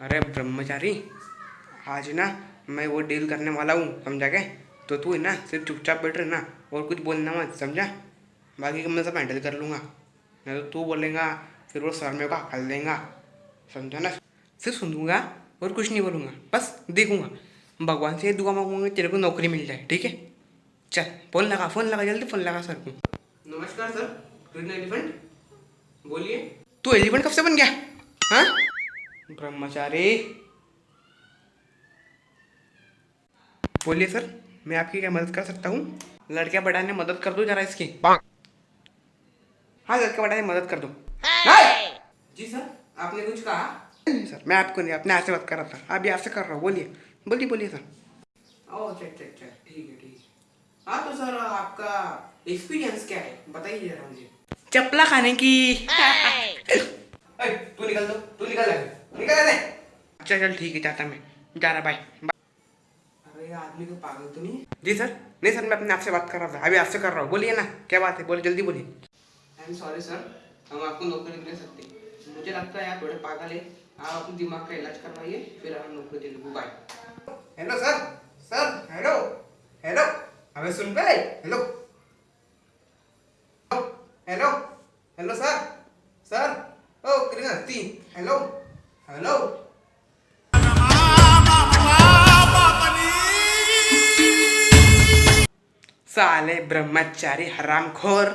अरे ब्रह्मचारी आज ना मैं वो डील करने वाला हूँ समझा के तो तू है ना सिर्फ़ चुपचाप बैठ रहे ना और कुछ बोलना मत समझा? बाकी का मैं सब हैंडल कर लूँगा। नहीं तो तू बोलेगा फिर वो सर मेरे को हल देगा समझा ना? सिर्फ़ सुनूँगा और कुछ नहीं बोलूँगा बस देखूँगा। भगवान से दुआ मांगूँगा तेरे को नौकरी मिल जाए ठीक है? चल फ़ोन लगा फ़ोन लगा जल्दी फ़ोन लगा सर को। नमस्कार सर ग्रीन एलिफेंट बोलिए। तू एलिफेंट कब से बन गया? हाँ? ब्रह्मचारी। बोलिए सर मैं आपकी क्या मदद कर सकता हूँ? लड़कियाँ बढ़ाने में मदद कर दो जरा इसकी? हाँ लड़के बढ़ाने में मदद कर दो। जी सर आपने कुछ कहा? नहीं सर मैं आपको नहीं अपने हाथ से बात कर रहा था। अभी आपसे कर रहा हूँ बोलिए। बोलिए बोलिए सर। ओ चेक चेक चेक ठीक है ठीक है। हाँ तो सर आपका एक्सपीरियंस क्या है? बताइए जरा मुझे। चपला खाने की अरे, तू निकल दो तू निकल ले निकल ले अच्छा चल ठीक है जाता मैं। जा रहा बाय अरे आदमी को पागल तो नहीं जी सर नहीं सर मैं अपने आपसे बात कर रहा था। अभी आपसे कर रहा हूँ। बोलिए ना क्या बात है? बोले जल्दी बोलिए। आई एम सॉरी सर हम आपको नौकरी नहीं दे सकते। मुझे लगता है आप थोड़े पागल है। आप अपने दिमाग का इलाज करवाइए फिर हम नौकरी दे देंगे। Bye hello sir sir hello hello हमें सुन पे hello hello hello sir sir ओ कृष्ण तीन। हेलो हेलो साले ब्रह्मचारी हरामखोर।